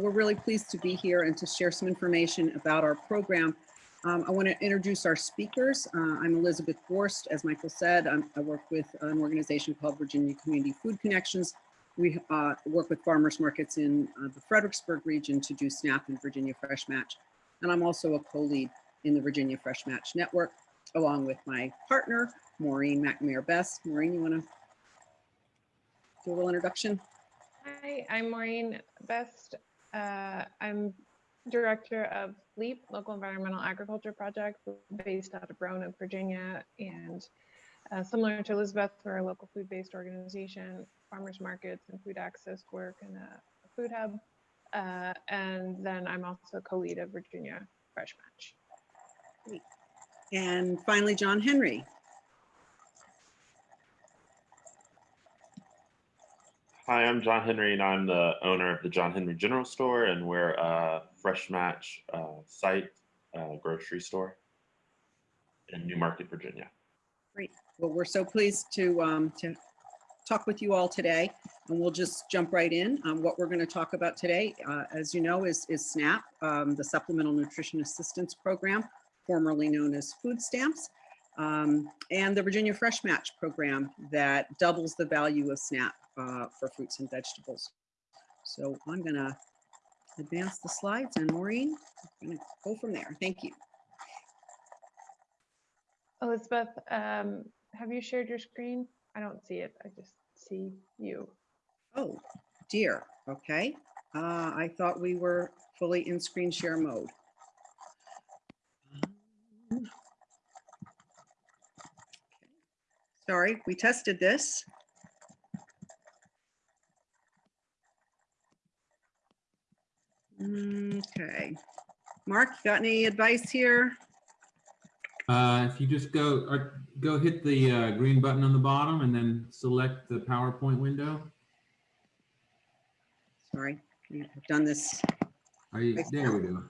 we're really pleased to be here and to share some information about our program. Um, I want to introduce our speakers. Uh, I'm Elizabeth Borst. As Michael said, I'm, I work with an organization called Virginia Community Food Connections. We uh, work with farmers markets in uh, the Fredericksburg region to do SNAP and Virginia Fresh Match. And I'm also a co-lead in the Virginia Fresh Match Network, along with my partner, Maureen McNamara Best. Maureen, you want to do a little introduction? Hi, I'm Maureen Best. Uh, I'm Director of LEAP, Local Environmental Agriculture Project, based out of Roanoke, Virginia. And uh, similar to Elizabeth, we're a local food-based organization, farmers markets and food access work in a, a food hub. Uh, and then I'm also co-lead of Virginia Fresh Match. And finally, John Henry. Hi, I'm John Henry, and I'm the owner of the John Henry General Store, and we're a Fresh Match uh, site uh, grocery store in Newmarket, Virginia. Great. Well, we're so pleased to, um, to talk with you all today, and we'll just jump right in. Um, what we're going to talk about today, uh, as you know, is, is SNAP, um, the Supplemental Nutrition Assistance Program, formerly known as food stamps, um, and the Virginia Fresh Match Program that doubles the value of SNAP uh, for fruits and vegetables. So I'm going to advance the slides, and Maureen, I'm going to go from there. Thank you. Elizabeth, um, have you shared your screen? I don't see it. I just see you. Oh, dear. Okay. Uh, I thought we were fully in screen share mode. Um, Sorry, we tested this. Okay. Mark, you got any advice here? Uh, if you just go, or go hit the uh, green button on the bottom and then select the PowerPoint window. Sorry, I've done this. Are you, there we go.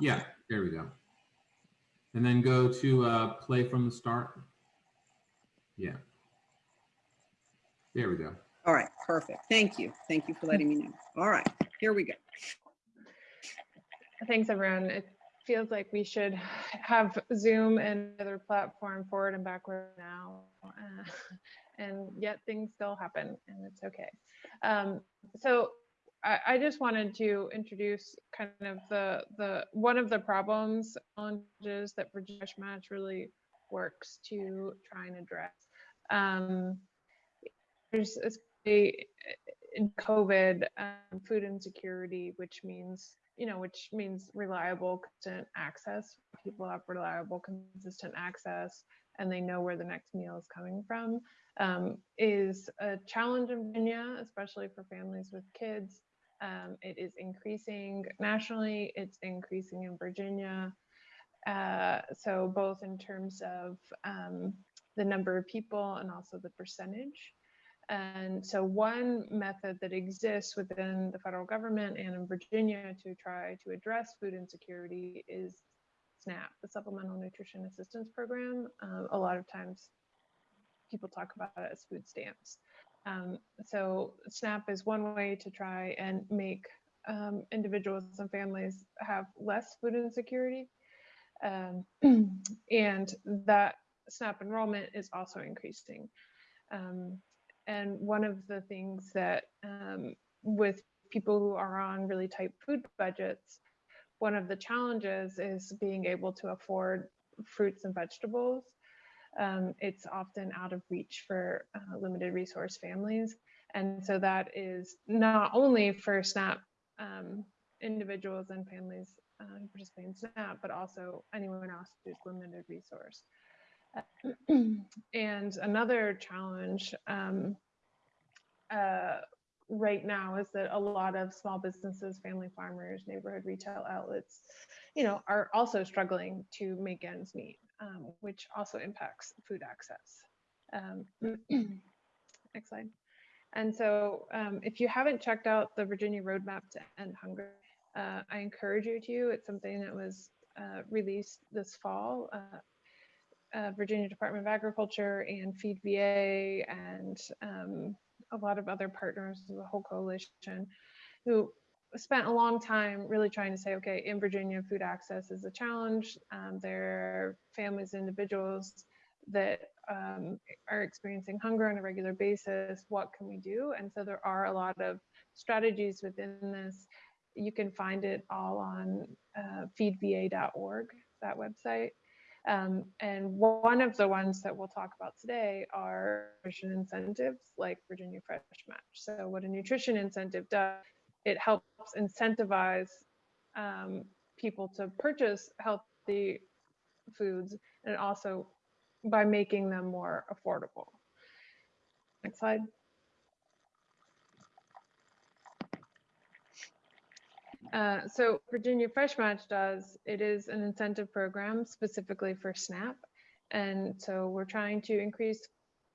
Yeah, there we go. And then go to uh, play from the start. Yeah. There we go. All right, perfect. Thank you. Thank you for letting me know. All right, here we go. Thanks, everyone. It feels like we should have Zoom and other platform forward and backward now. Uh, and yet things still happen and it's okay. Um, so I, I, just wanted to introduce kind of the, the one of the problems, challenges that Virginia Match really works to try and address. Um, there's a, in COVID, um, food insecurity, which means you know, which means reliable, consistent access. People have reliable, consistent access and they know where the next meal is coming from, um, is a challenge in Virginia, especially for families with kids. Um, it is increasing nationally, it's increasing in Virginia. Uh, so both in terms of um, the number of people and also the percentage. And so one method that exists within the federal government and in Virginia to try to address food insecurity is SNAP, the Supplemental Nutrition Assistance Program. Uh, a lot of times people talk about it as food stamps. Um, so SNAP is one way to try and make um, individuals and families have less food insecurity. Um, and that SNAP enrollment is also increasing. Um, and one of the things that um, with people who are on really tight food budgets, one of the challenges is being able to afford fruits and vegetables. Um, it's often out of reach for uh, limited resource families. And so that is not only for SNAP um, individuals and families uh, who participate in SNAP, but also anyone else who's limited resource. and another challenge um, uh, right now is that a lot of small businesses, family farmers, neighborhood retail outlets, you know, are also struggling to make ends meet, um, which also impacts food access. Um, next slide. And so um, if you haven't checked out the Virginia Roadmap to End Hunger, uh, I encourage you to. It's something that was uh, released this fall. Uh, uh, Virginia Department of Agriculture and Feed VA and um, a lot of other partners, the whole coalition, who spent a long time really trying to say, okay, in Virginia, food access is a challenge. Um, there are families, individuals that um, are experiencing hunger on a regular basis. What can we do? And so there are a lot of strategies within this. You can find it all on uh, feedva.org, that website. Um, and one of the ones that we'll talk about today are nutrition incentives like Virginia Fresh Match. So what a nutrition incentive does, it helps incentivize um, people to purchase healthy foods and also by making them more affordable. Next slide. Uh, so Virginia Fresh Match does, it is an incentive program specifically for SNAP. And so we're trying to increase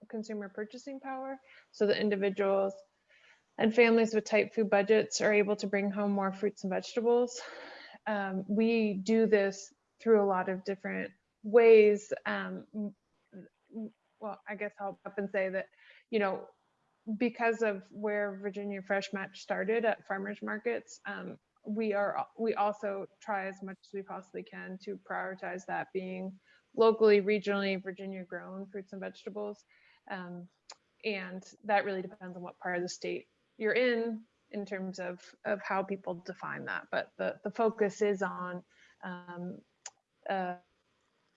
consumer purchasing power so that individuals and families with tight food budgets are able to bring home more fruits and vegetables. Um, we do this through a lot of different ways. Um, well, I guess I'll up and say that, you know, because of where Virginia Fresh Match started at farmers markets, um, we are we also try as much as we possibly can to prioritize that being locally, regionally, Virginia grown fruits and vegetables. Um, and that really depends on what part of the state you're in in terms of of how people define that. But the the focus is on um, uh,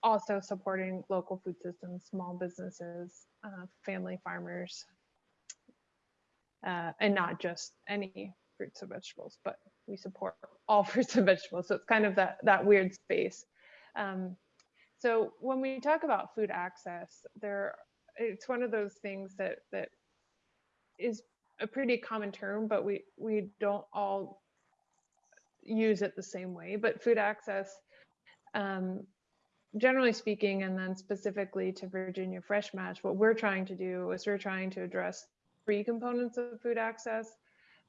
also supporting local food systems, small businesses, uh, family farmers, uh, and not just any fruits and vegetables, but we support all fruits and vegetables. So it's kind of that, that weird space. Um, so when we talk about food access, there, it's one of those things that, that is a pretty common term, but we, we don't all use it the same way. But food access, um, generally speaking, and then specifically to Virginia Fresh Match, what we're trying to do is we're trying to address three components of food access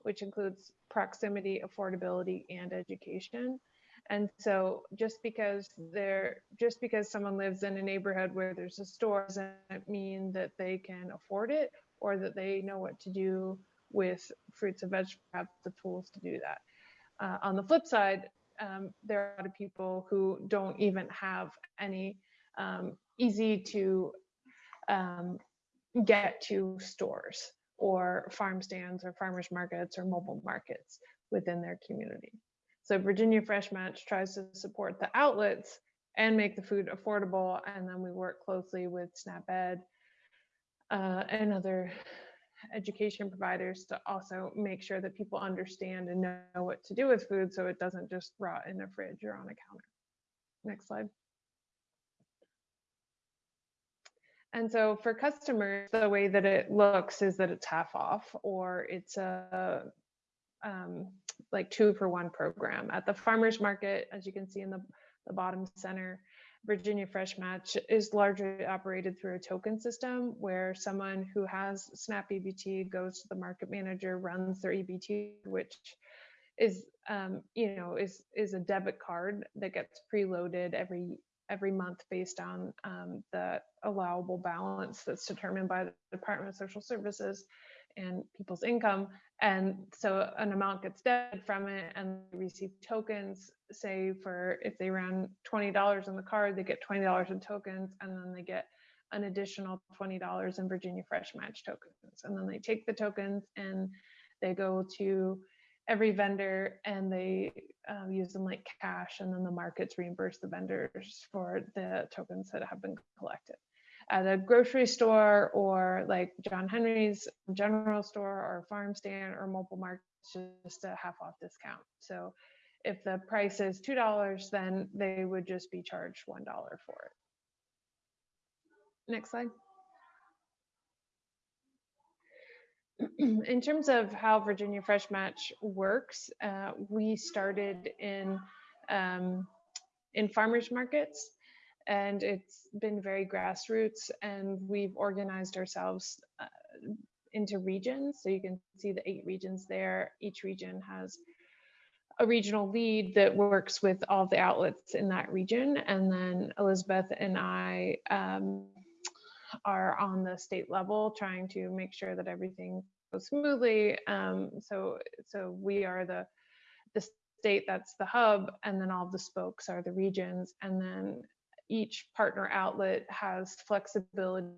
which includes proximity, affordability, and education. And so just because they're just because someone lives in a neighborhood where there's a store doesn't mean that they can afford it or that they know what to do with fruits and vegetables, have the tools to do that. Uh, on the flip side, um, there are a lot of people who don't even have any um, easy to um, get to stores or farm stands or farmers markets or mobile markets within their community. So Virginia Fresh Match tries to support the outlets and make the food affordable. And then we work closely with SNAP-Ed uh, and other education providers to also make sure that people understand and know what to do with food so it doesn't just rot in a fridge or on a counter. Next slide. And so for customers, the way that it looks is that it's half off or it's a um, like two for one program. At the farmer's market, as you can see in the, the bottom center, Virginia Fresh Match is largely operated through a token system where someone who has SNAP EBT goes to the market manager, runs their EBT, which is um, you know is is a debit card that gets preloaded every every month based on um, the allowable balance that's determined by the Department of Social Services and people's income. And so an amount gets debited from it and they receive tokens, say for if they ran $20 on the card, they get $20 in tokens and then they get an additional $20 in Virginia Fresh Match tokens. And then they take the tokens and they go to every vendor and they um, use them like cash and then the markets reimburse the vendors for the tokens that have been collected. At a grocery store or like john henry's general store or farm stand or mobile market just a half off discount. So if the price is two dollars then they would just be charged one dollar for it. Next slide in terms of how Virginia Fresh Match works, uh, we started in um, in farmers markets, and it's been very grassroots. And we've organized ourselves uh, into regions. So you can see the eight regions there. Each region has a regional lead that works with all the outlets in that region, and then Elizabeth and I um, are on the state level trying to make sure that everything goes smoothly. Um, so, so we are the the state that's the hub, and then all the spokes are the regions, and then each partner outlet has flexibility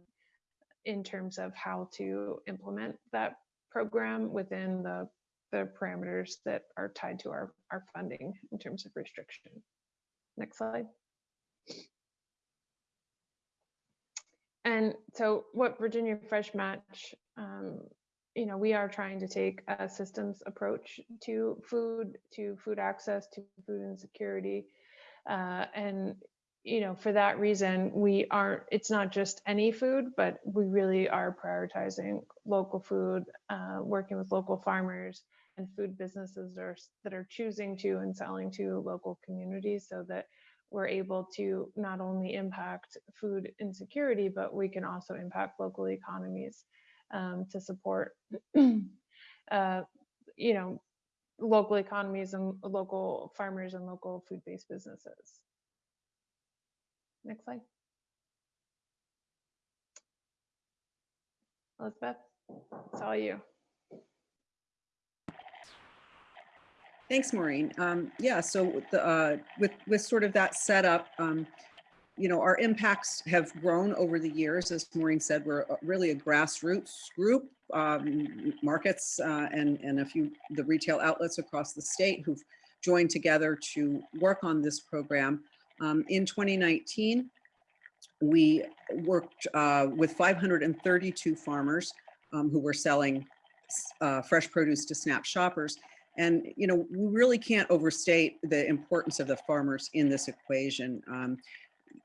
in terms of how to implement that program within the the parameters that are tied to our, our funding in terms of restriction. Next slide. And so what Virginia Fresh Match, um, you know, we are trying to take a systems approach to food, to food access, to food insecurity. Uh, and, you know, for that reason, we aren't, it's not just any food, but we really are prioritizing local food, uh, working with local farmers and food businesses are, that are choosing to and selling to local communities so that we're able to not only impact food insecurity, but we can also impact local economies um, to support, uh, you know, local economies and local farmers and local food-based businesses. Next slide. Elizabeth, it's all you. Thanks, Maureen. Um, yeah, so the, uh, with, with sort of that setup, um, you know, our impacts have grown over the years. As Maureen said, we're really a grassroots group, um, markets uh, and, and a few, the retail outlets across the state who've joined together to work on this program. Um, in 2019, we worked uh, with 532 farmers um, who were selling uh, fresh produce to SNAP shoppers. And, you know, we really can't overstate the importance of the farmers in this equation. Um,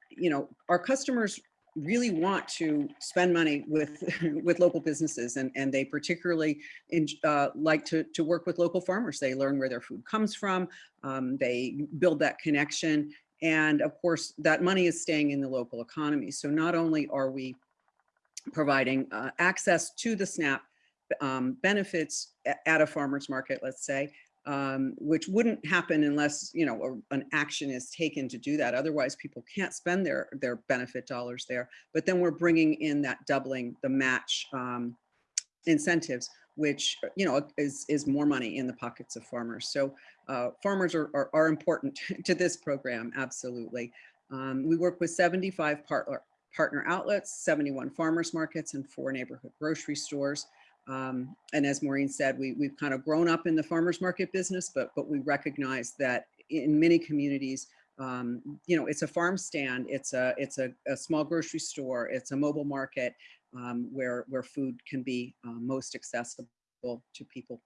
you know, our customers really want to spend money with with local businesses and and they particularly in, uh, like to to work with local farmers they learn where their food comes from um, they build that connection and of course that money is staying in the local economy so not only are we providing uh, access to the snap um, benefits at a farmer's market, let's say, um, which wouldn't happen unless, you know, a- an action is taken to do that. Otherwise, people can't spend their, their benefit dollars there. But then we're bringing in that doubling the match um, incentives, which, you know, is, is more money in the pockets of farmers. So uh, farmers are, are, are important to this program, absolutely. Um, we work with 75 partner, partner outlets, 71 farmers markets, and four neighborhood grocery stores. Um, and as Maureen said, we, we've kind of grown up in the farmers market business, but, but we recognize that in many communities, um, you know, it's a farm stand, it's a, it's a, a small grocery store, it's a mobile market um, where, where food can be uh, most accessible to people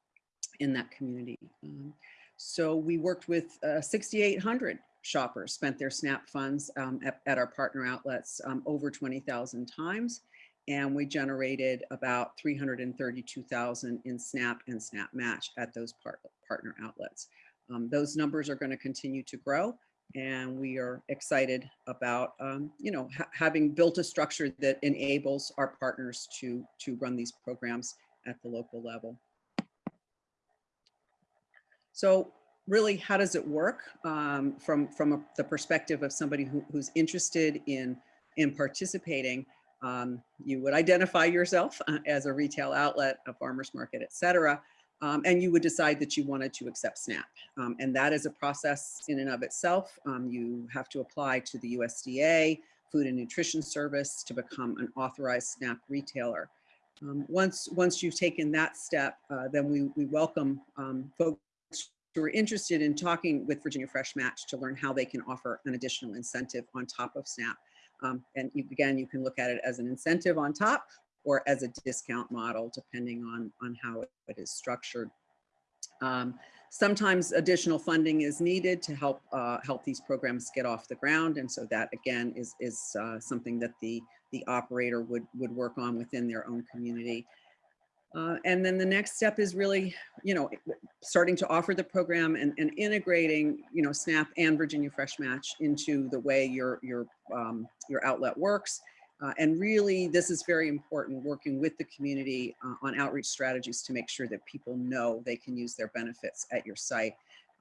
in that community. Um, so we worked with uh, 6,800 shoppers, spent their SNAP funds um, at, at our partner outlets over 20,000 times and we generated about 332,000 in SNAP and SNAP Match at those part, partner outlets. Um, those numbers are going to continue to grow, and we are excited about, um, you know, ha having built a structure that enables our partners to to run these programs at the local level. So really, how does it work um, from from a, the perspective of somebody who, who's interested in in participating? Um, you would identify yourself uh, as a retail outlet, a farmer's market, et cetera, um, and you would decide that you wanted to accept SNAP. Um, and that is a process in and of itself. Um, you have to apply to the USDA Food and Nutrition Service to become an authorized SNAP retailer. Um, once, once you've taken that step, uh, then we, we welcome um, folks who are interested in talking with Virginia Fresh Match to learn how they can offer an additional incentive on top of SNAP. Um, and again, you can look at it as an incentive on top or as a discount model, depending on, on how it, it is structured. Um, sometimes additional funding is needed to help uh, help these programs get off the ground. And so that again is, is uh, something that the, the operator would, would work on within their own community. Uh, and then the next step is really, you know, starting to offer the program and, and integrating, you know, SNAP and Virginia Fresh Match into the way your, your, um, your outlet works. Uh, and really, this is very important, working with the community uh, on outreach strategies to make sure that people know they can use their benefits at your site.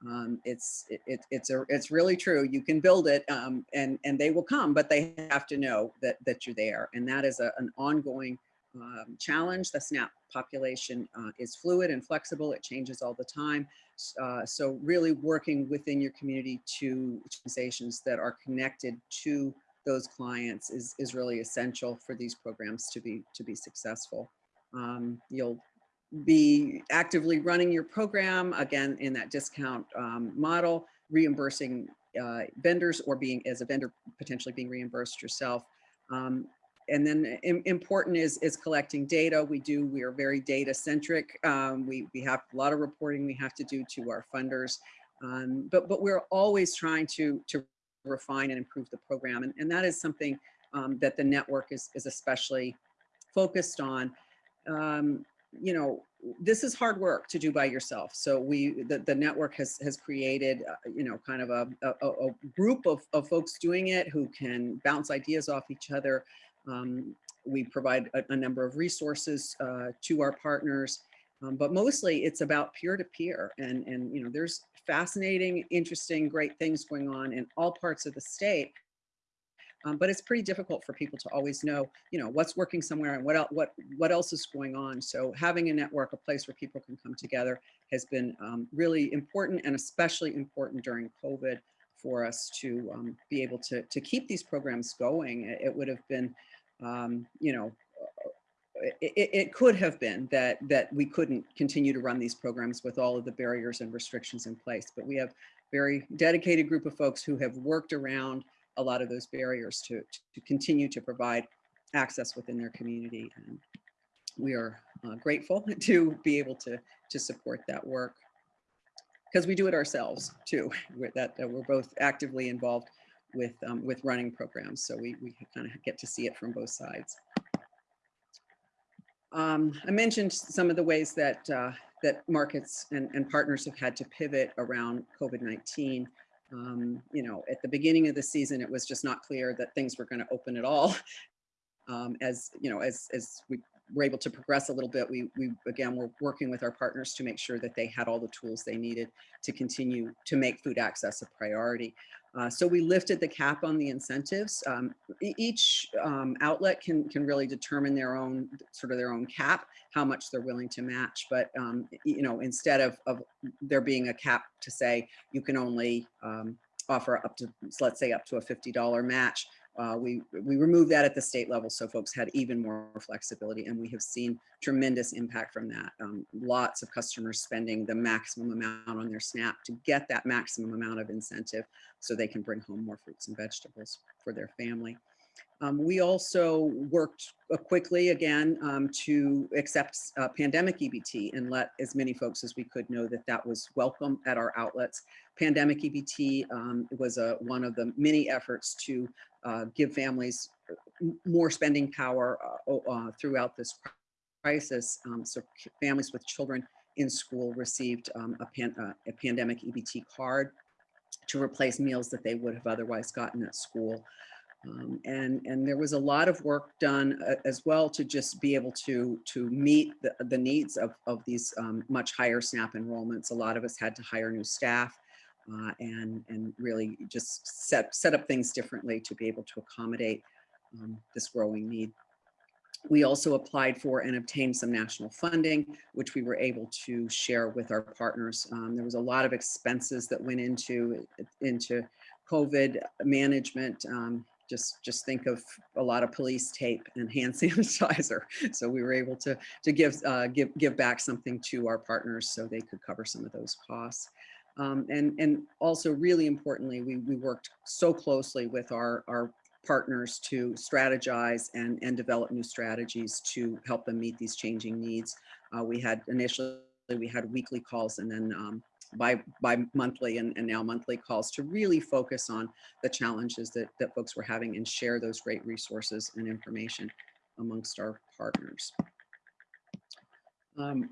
Um, it's it, it, it's a, it's really true. You can build it um, and and they will come, but they have to know that that you're there, and that is a, an ongoing um, challenge. The SNAP population uh, is fluid and flexible. It changes all the time. Uh, so really working within your community to organizations that are connected to those clients is, is really essential for these programs to be to be successful. Um, you'll be actively running your program again in that discount um, model, reimbursing uh, vendors or being as a vendor potentially being reimbursed yourself. Um, and then important is is collecting data. We do we are very data centric. Um, we we have a lot of reporting we have to do to our funders, um, but but we're always trying to to refine and improve the program, and, and that is something um, that the network is is especially focused on. Um, you know, this is hard work to do by yourself. So we, the, the network has, has created, uh, you know, kind of a, a, a group of, of folks doing it who can bounce ideas off each other. Um, we provide a, a number of resources uh, to our partners, um, but mostly it's about peer-to-peer. And, and, you know, there's fascinating, interesting, great things going on in all parts of the state. Um, but it's pretty difficult for people to always know, you know, what's working somewhere and what else, what, what else is going on. So having a network, a place where people can come together has been um, really important and especially important during COVID for us to um, be able to, to keep these programs going. It, it would have been, um, you know, it, it- it could have been that that we couldn't continue to run these programs with all of the barriers and restrictions in place. But we have a very dedicated group of folks who have worked around a lot of those barriers to, to continue to provide access within their community. And we are uh, grateful to be able to, to support that work. Because we do it ourselves too, with that, that we're both actively involved with, um, with running programs. So we, we kind of get to see it from both sides. Um, I mentioned some of the ways that, uh, that markets and, and partners have had to pivot around COVID-19. Um, you know, at the beginning of the season, it was just not clear that things were going to open at all. Um, as you know, as as we were able to progress a little bit, we we again were working with our partners to make sure that they had all the tools they needed to continue to make food access a priority. Uh, so we lifted the cap on the incentives. Um, each um, outlet can can really determine their own sort of their own cap, how much they're willing to match. But um, you know, instead of of there being a cap to say you can only um, offer up to let's say up to a fifty dollar match, uh, we we removed that at the state level so folks had even more flexibility, and we have seen tremendous impact from that. Um, lots of customers spending the maximum amount on their SNAP to get that maximum amount of incentive so they can bring home more fruits and vegetables for their family. Um, we also worked uh, quickly again um, to accept uh, pandemic EBT and let as many folks as we could know that that was welcome at our outlets. Pandemic EBT um, was a, one of the many efforts to give families more spending power uh, uh, throughout this crisis. Um, so families with children in school received um, a, pan, uh, a pandemic EBT card to replace meals that they would have otherwise gotten at school. Um, and and there was a lot of work done uh, as well to just be able to to meet the, the needs of, of these um, much higher SNAP enrollments. A lot of us had to hire new staff uh, and and really just set set up things differently to be able to accommodate um, this growing need. We also applied for and obtained some national funding, which we were able to share with our partners. Um, there was a lot of expenses that went into into COVID management. Um, just just think of a lot of police tape and hand sanitizer. So we were able to to give uh, give give back something to our partners so they could cover some of those costs. Um, and and also really importantly, we we worked so closely with our our partners to strategize and and develop new strategies to help them meet these changing needs. Uh, we had initially we had weekly calls and then um, by by monthly and, and now monthly calls to really focus on the challenges that, that folks were having and share those great resources and information amongst our partners. Um,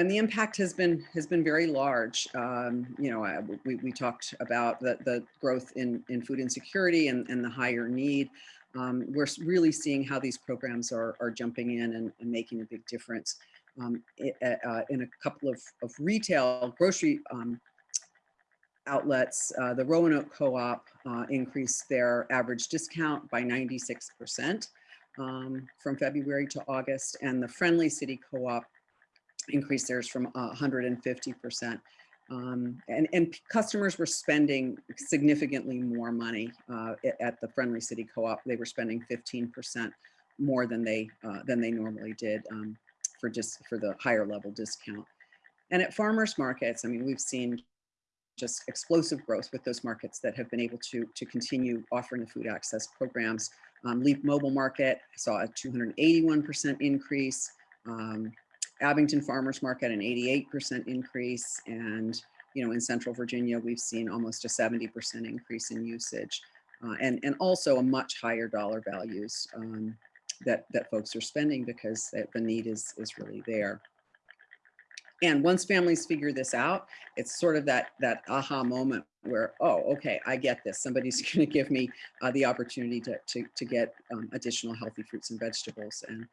and the impact has been has been very large. Um, you know, I- we, we talked about the, the growth in, in food insecurity and, and the higher need. Um, we're really seeing how these programs are, are jumping in and, and making a big difference. Um, i- uh, uh, in a couple of, of retail grocery um, outlets, uh, the Roanoke Co-op uh, increased their average discount by 96%. um, from February to August, and the Friendly City Co-op increased theirs from uh, 150%. Um, and, and customers were spending significantly more money uh, at the Friendly City Co-op. They were spending 15% more than they uh, than they normally did um, for just for the higher level discount. And at farmers markets, I mean, we've seen just explosive growth with those markets that have been able to to continue offering the food access programs. Um, Leap Mobile Market saw a 281% increase. Um, Abingdon Farmers Market, an 88% increase. And, you know, in Central Virginia, we've seen almost a 70% increase in usage. Uh, and, and also a much higher dollar values um, that, that folks are spending because the, need is, is really there. And once families figure this out, it's sort of that, that aha moment where, oh, okay, I get this. Somebody's going to give me uh, the opportunity to, to, to get um, additional healthy fruits and vegetables. And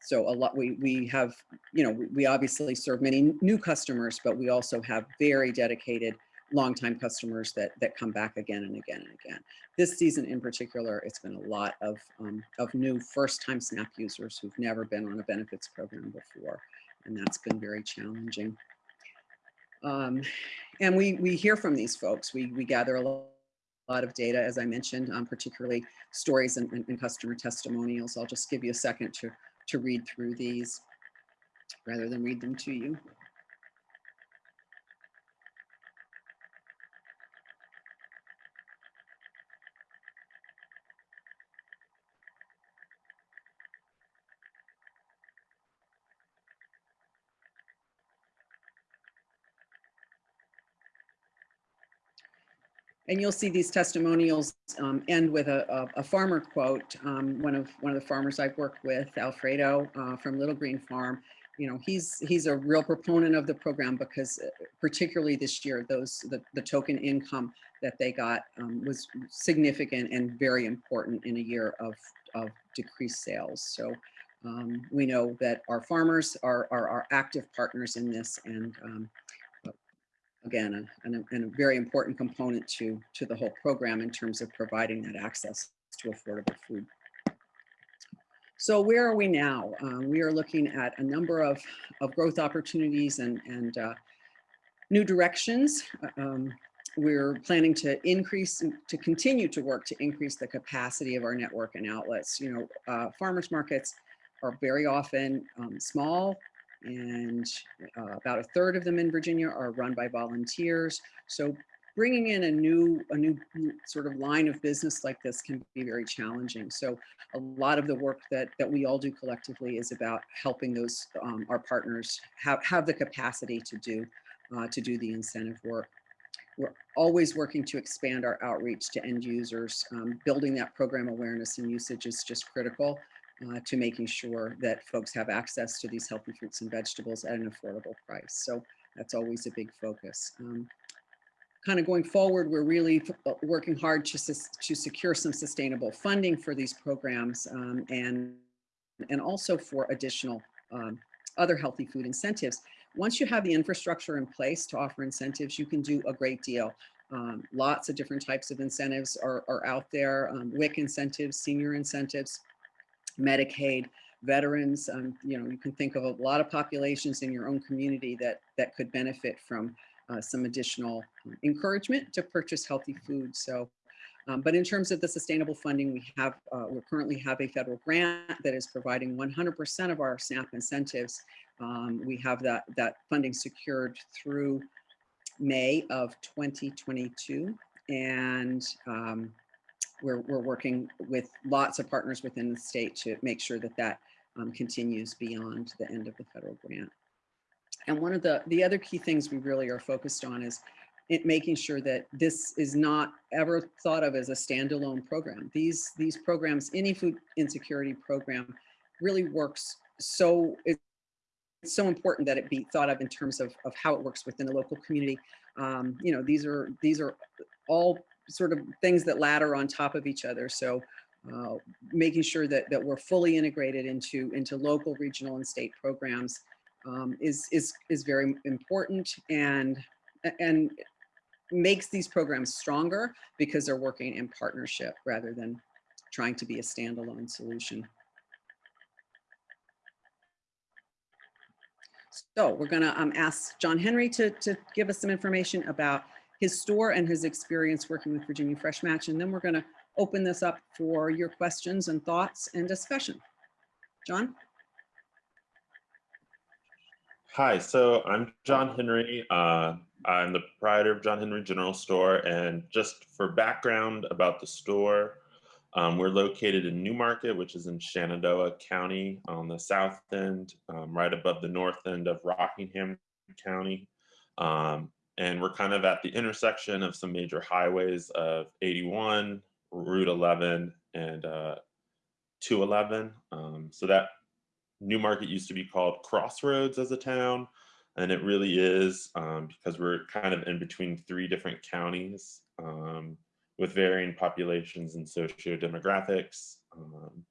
so a lot, we, we have, you know, we, we obviously serve many new customers, but we also have very dedicated longtime customers that, that come back again and again and again. This season in particular, it's been a lot of, um, of new first-time SNAP users who've never been on a benefits program before, and that's been very challenging. Um, and we, we hear from these folks. We, we gather a lo- lot of data, as I mentioned, um, particularly stories and, and, and customer testimonials. I'll just give you a second to, to read through these rather than read them to you. And you'll see these testimonials um, end with a, a, a farmer quote. Um, one of one of the farmers I've worked with, Alfredo uh, from Little Green Farm. You know, he's he's a real proponent of the program because uh, particularly this year, those the, the token income that they got um, was significant and very important in a year of of decreased sales. So um, we know that our farmers are, are our active partners in this and um, again, a, and a, and a very important component to, to the whole program in terms of providing that access to affordable food. So where are we now? Um, we are looking at a number of, of growth opportunities and, and uh, new directions. Um, we're planning to increase, to continue to work to increase the capacity of our network and outlets. You know, uh, farmers markets are very often um, small, and uh, about a third of them in Virginia are run by volunteers. So bringing in a new, a new sort of line of business like this can be very challenging. So a lot of the work that, that we all do collectively is about helping those, um, our partners have, have the capacity to do, uh, to do the incentive work. We're always working to expand our outreach to end users. Um, building that program awareness and usage is just critical uh, to making sure that folks have access to these healthy fruits and vegetables at an affordable price. So that's always a big focus. Um, kind of going forward, we're really uh, working hard to, to secure some sustainable funding for these programs um, and, and also for additional um, other healthy food incentives. Once you have the infrastructure in place to offer incentives, you can do a great deal. Um, lots of different types of incentives are, are out there, um, WIC incentives, senior incentives, Medicaid, veterans. Um, you know, you can think of a lot of populations in your own community that that could benefit from uh, some additional encouragement to purchase healthy food. So, um, but in terms of the sustainable funding, we have uh, we currently have a federal grant that is providing 100% of our SNAP incentives. Um, we have that that funding secured through May of 2022, and um, we're, we're working with lots of partners within the state to make sure that that um, continues beyond the end of the federal grant. And one of the, the other key things we really are focused on is it making sure that this is not ever thought of as a standalone program. These, these programs, any food insecurity program really works so, it's so important that it be thought of in terms of, of how it works within the local community. Um, you know, these are, these are all sort of things that ladder on top of each other. So uh, making sure that, that we're fully integrated into, into local, regional, and state programs um, is, is, is very important and, and makes these programs stronger because they're working in partnership rather than trying to be a standalone solution. So we're gonna um, ask John Henry to, to give us some information about his store and his experience working with Virginia Fresh Match. And then we're gonna open this up for your questions and thoughts and discussion. John? Hi, so I'm John Henry. Uh, I'm the proprietor of John Henry General Store. And just for background about the store, um, we're located in Newmarket, which is in Shenandoah County on the south end, um, right above the north end of Rockingham County. Um, and we're kind of at the intersection of some major highways of 81, Route 11, and uh, 211. Um, so that Newmarket used to be called Crossroads as a town, and it really is um, because we're kind of in between three different counties um, with varying populations and socio-demographics. Um,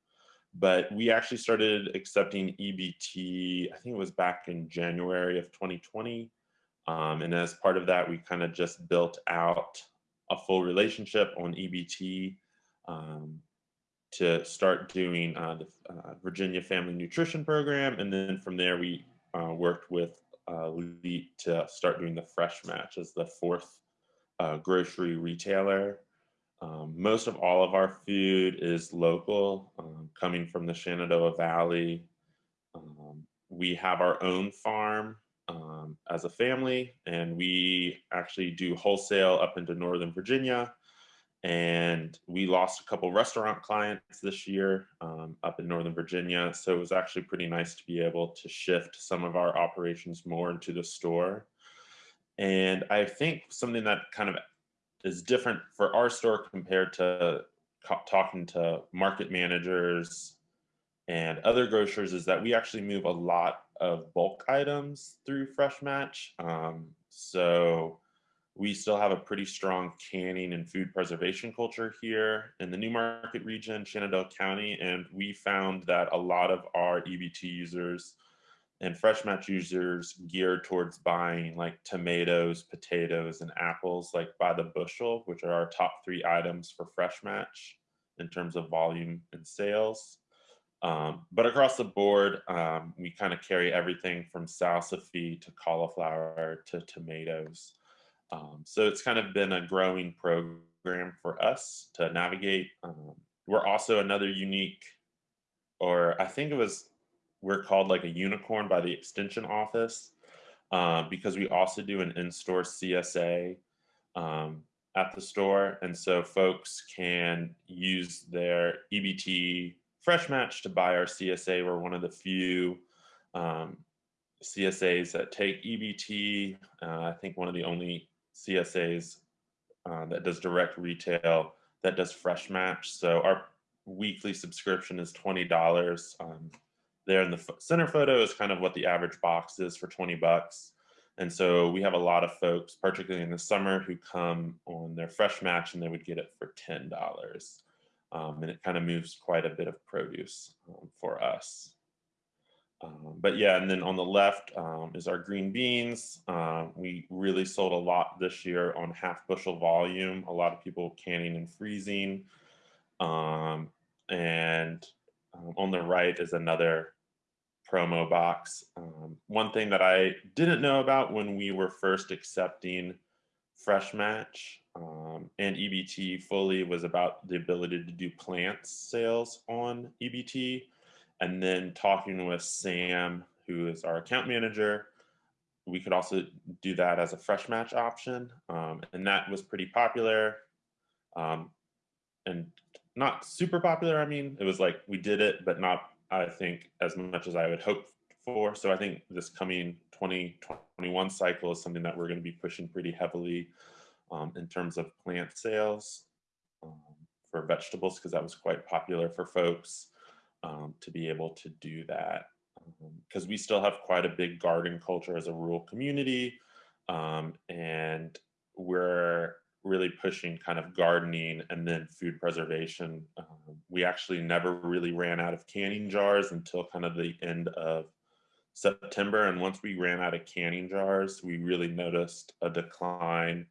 but we actually started accepting EBT, I think it was back in January of 2020. Um, and as part of that, we kind of just built out a full relationship on EBT um, to start doing uh, the uh, Virginia Family Nutrition Program. And then from there, we uh, worked with uh, to start doing the Fresh Match as the fourth uh, grocery retailer. Um, most of all of our food is local, um, coming from the Shenandoah Valley. Um, we have our own farm um, as a family, and we actually do wholesale up into Northern Virginia and we lost a couple restaurant clients this year um, up in Northern Virginia. So it was actually pretty nice to be able to shift some of our operations more into the store. And I think something that kind of is different for our store compared to talking to market managers and other grocers is that we actually move a lot of bulk items through Fresh Match. Um, so we still have a pretty strong canning and food preservation culture here in the Newmarket region, Shenandoah County, and we found that a lot of our EBT users and Fresh Match users geared towards buying like tomatoes, potatoes, and apples like by the bushel, which are our top three items for Fresh Match in terms of volume and sales. Um, but across the board, um, we kind of carry everything from salsify to cauliflower to tomatoes. Um, so it's kind of been a growing program for us to navigate. Um, we're also another unique, or I think it was, we're called like a unicorn by the extension office uh, because we also do an in-store CSA um, at the store. And so folks can use their EBT Fresh Match to buy our CSA. We're one of the few um, CSAs that take EBT. Uh, I think one of the only CSAs uh, that does direct retail, that does fresh match. So our weekly subscription is $20. Um, there in the center photo is kind of what the average box is for 20 bucks. And so we have a lot of folks, particularly in the summer, who come on their fresh match and they would get it for $10. Um, and it kind of moves quite a bit of produce um, for us. Um, but yeah, and then on the left um, is our green beans. Uh, we really sold a lot this year on half bushel volume. A lot of people canning and freezing. Um, and um, on the right is another promo box. Um, one thing that I didn't know about when we were first accepting Fresh Match um, and EBT fully was about the ability to do plant sales on EBT. And then talking with Sam, who is our account manager, we could also do that as a fresh match option. Um, and that was pretty popular um, and not super popular. I mean, it was like we did it, but not, I think, as much as I would hope for. So I think this coming 2021 cycle is something that we're going to be pushing pretty heavily um, in terms of plant sales um, for vegetables, because that was quite popular for folks um, to be able to do that. Because um, we still have quite a big garden culture as a rural community. And we're really pushing kind of gardening and then food preservation. Um, we actually never really ran out of canning jars until kind of the end of September. And once we ran out of canning jars, we really noticed a decline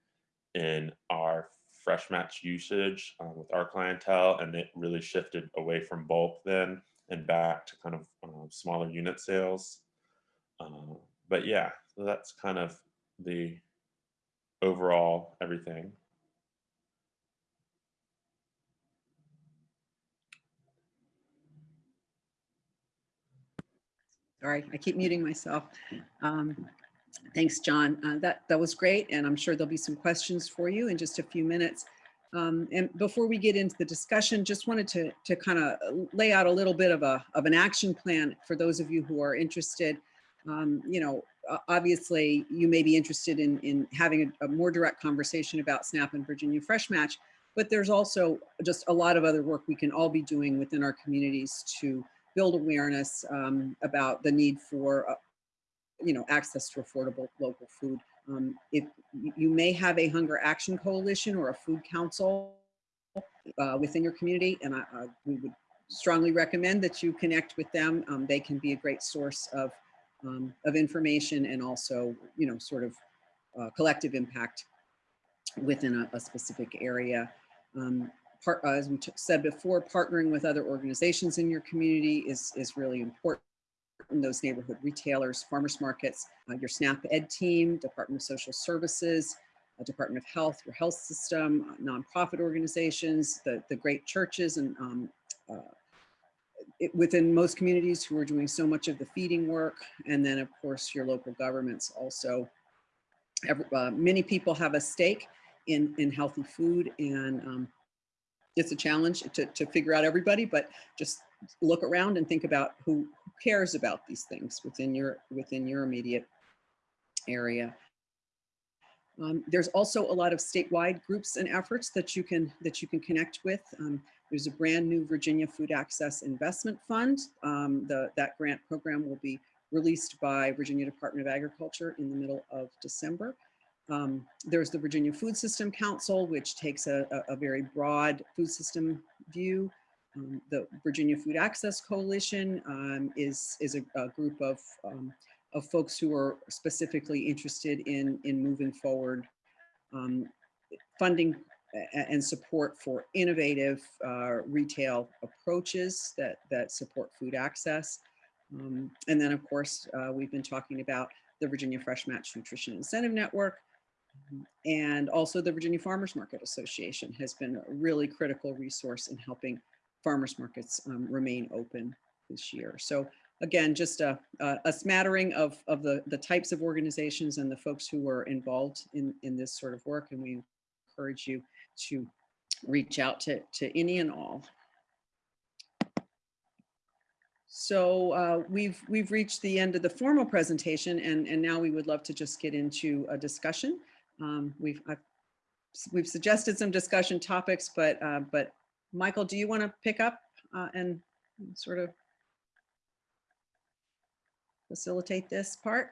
in our fresh match usage um, with our clientele, and it really shifted away from bulk then and back to kind of um, smaller unit sales. Uh, but yeah, so that's kind of the overall everything. Sorry, I keep muting myself. Um, Thanks, John. Uh, That, that was great, and I'm sure there'll be some questions for you in just a few minutes. Um, And before we get into the discussion, just wanted to, to kind of lay out a little bit of a, of an action plan for those of you who are interested. Um, You know, obviously, you may be interested in, in having a, a more direct conversation about SNAP and Virginia Fresh Match, but there's also just a lot of other work we can all be doing within our communities to build awareness um, about the need for, uh, you know, access to affordable local food. Um, if you- may have a hunger action coalition or a food council uh, within your community, and I, we would strongly recommend that you connect with them. Um, they can be a great source of um, of information and also, you know, sort of uh, collective impact within a, a specific area. Um, part, as we said before, partnering with other organizations in your community is, is really important. Those neighborhood retailers, farmers markets, uh, your SNAP Ed team, Department of Social Services, uh, Department of Health, your health system, uh, nonprofit organizations, the, the great churches and um, uh, it, within most communities who are doing so much of the feeding work. And then of course, your local governments also. Every, uh, many people have a stake in, in healthy food and um, it's a challenge to, to figure out everybody, but just look around and think about who cares about these things within your within your immediate area. Um, there's also a lot of statewide groups and efforts that you can that you can connect with. Um, there's a brand new Virginia Food Access Investment Fund. Um, the, that grant program will be released by Virginia Department of Agriculture in the middle of December. Um, there's the Virginia Food System Council, which takes a, a, a very broad food system view. Um, the Virginia Food Access Coalition um, is, is a, a group of, um, of folks who are specifically interested in, in moving forward um, funding and support for innovative uh, retail approaches that, that support food access. Um, and then, of course, uh, we've been talking about the Virginia Fresh Match Nutrition Incentive Network, and also the Virginia Farmers Market Association has been a really critical resource in helping farmers markets um, remain open this year. So again, just a, a, smattering of, of the, the types of organizations and the folks who are involved in, in this sort of work. And we encourage you to reach out to, to any and all. So uh, we've, we've reached the end of the formal presentation and, and now we would love to just get into a discussion. Um, we've, I've, we've suggested some discussion topics, but, uh, but Michael, do you want to pick up uh, and sort of facilitate this part?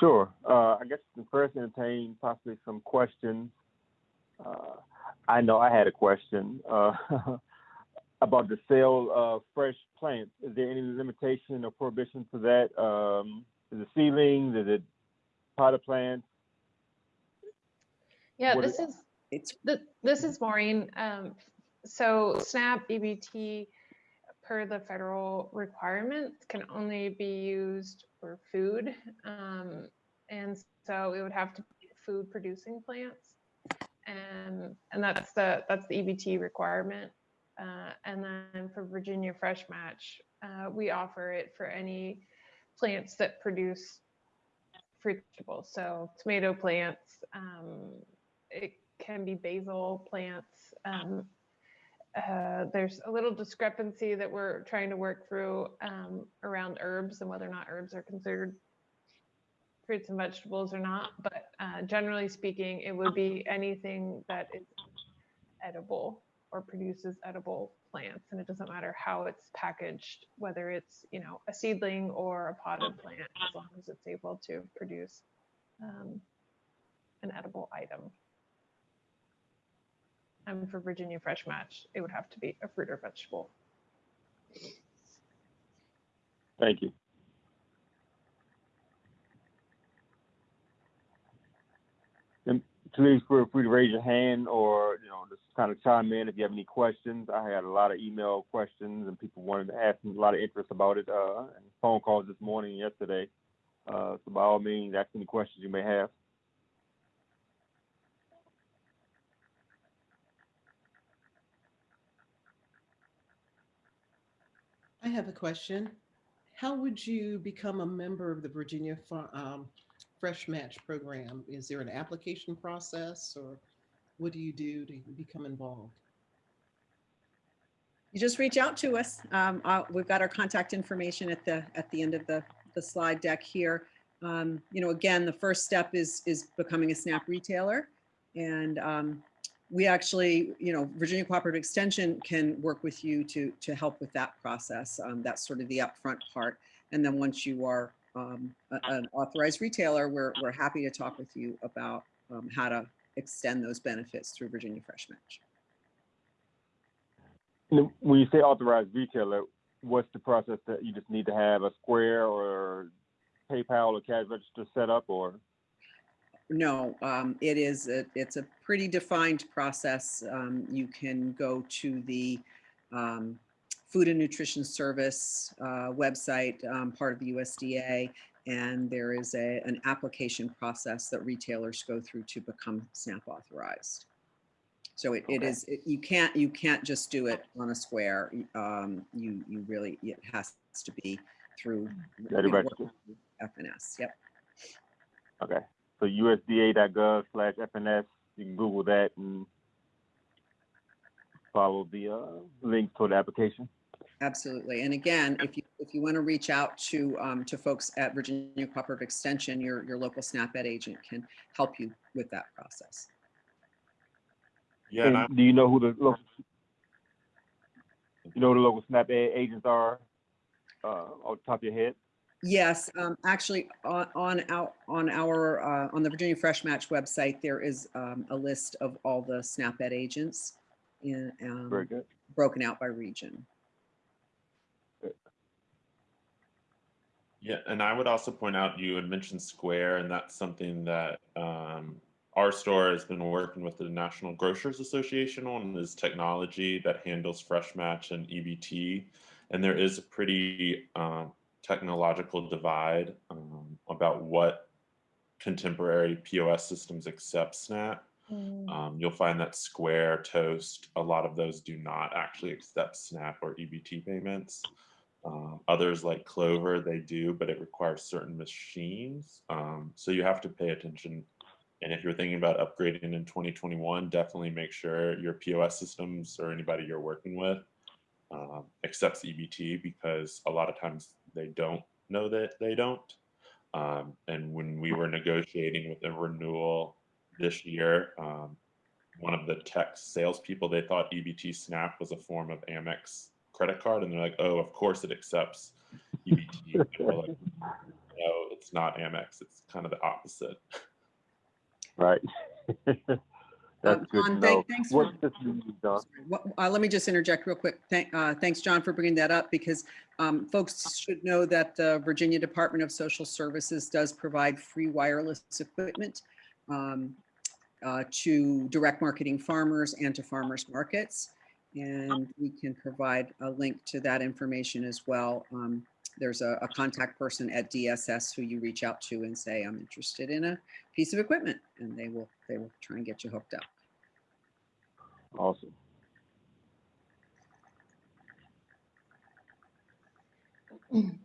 Sure. Uh, I guess the first entertain possibly some questions. Uh, I know I had a question uh, about the sale of fresh plants. Is there any limitation or prohibition to that? Um, is it seedlings? Is it potted plants? Yeah, What this is- is, It's, th- this is Maureen. Um, so SNAP EBT per the federal requirements can only be used for food. Um, and so it would have to be food producing plants. And, and that's the, that's the EBT requirement. Uh, and then for Virginia Fresh Match, uh, we offer it for any plants that produce fruit vegetables. So tomato plants, um, it can be basil plants. Um, uh, there's a little discrepancy that we're trying to work through um, around herbs and whether or not herbs are considered fruits and vegetables or not. But uh, generally speaking, it would be anything that is edible or produces edible plants. And it doesn't matter how it's packaged, whether it's, you know, a seedling or a potted plant, as long as it's able to produce um, an edible item. And for Virginia Fresh Match, it would have to be a fruit or vegetable. Thank you. And please feel free to raise your hand or, you know, just kind of chime in if you have any questions. I had a lot of email questions and people wanted to ask me a lot of interest about it, uh, and phone calls this morning and yesterday. Uh, so by all means, ask any questions you may have. Have a question. How would you become a member of the Virginia um, Fresh Match Program? Is there an application process or what do you do to become involved? You just reach out to us. Um, uh, we've got our contact information at the, at the end of the, the slide deck here. Um, you know, again, the first step is, is becoming a SNAP retailer. And, um, we actually, you know, Virginia Cooperative Extension can work with you to, to help with that process. Um, that's sort of the upfront part. And then once you are, um, a- an authorized retailer, we're, we're happy to talk with you about, um, how to extend those benefits through Virginia Fresh Match. When you say authorized retailer, what's the process that you just need to have a Square or PayPal or cash register set up or? No, um, it is, a- it's a pretty defined process. Um, you can go to the, um, Food and Nutrition Service, uh, website, um, part of the USDA. And there is a, an application process that retailers go through to become SNAP authorized. So it, it Okay. is, it- you can't, you can't just do it on a square. Um, you, you really, it has to be through. you Gotta know, register. FNS, yep. Okay, so USDA.gov slash FNS, you can Google that and follow the, uh, link to the application. Absolutely. And again, if you, if you want to reach out to, um, to folks at Virginia Cooperative Extension, your, your local SNAP Ed agent can help you with that process. Yeah, and I, do you know who the local, you know who the local SNAP Ed agents are, uh, off the top of your head? Yes, um, actually, on, on our, on our, uh, on the Virginia Fresh Match website, there is, um, a list of all the SNAP Ed agents in, Very um, good. broken out by region. Yeah, and I would also point out you had mentioned Square, and that's something that um, our store has been working with the National Grocers Association on is technology that handles Fresh Match and EBT. And there is a pretty um, technological divide um, about what contemporary POS systems accept SNAP. Um, you'll find that Square, Toast, a lot of those do not actually accept SNAP or EBT payments. Um, others like Clover, they do, but it requires certain machines. Um, so you have to pay attention. And if you're thinking about upgrading in 2021, definitely make sure your POS systems or anybody you're working with um, accepts EBT because a lot of times they don't know that they don't. Um, and when we were negotiating with a renewal this year, um, one of the tech salespeople, they thought EBT Snap was a form of Amex credit card, and they're like, "Oh, of course it accepts EBT." And we're like, no, it's not Amex. It's kind of the opposite. Right. That's Um, to John, know. thank- thanks for- What systems you? What- uh, Let me just interject real quick. Thank, uh, thanks, John, for bringing that up because um, folks should know that the Virginia Department of Social Services does provide free wireless equipment um, uh, to direct marketing farmers and to farmers markets. And we can provide a link to that information as well. Um, There's a, a contact person at DSS who you reach out to and say, I'm interested in a piece of equipment, and they will, they will try and get you hooked up. Awesome.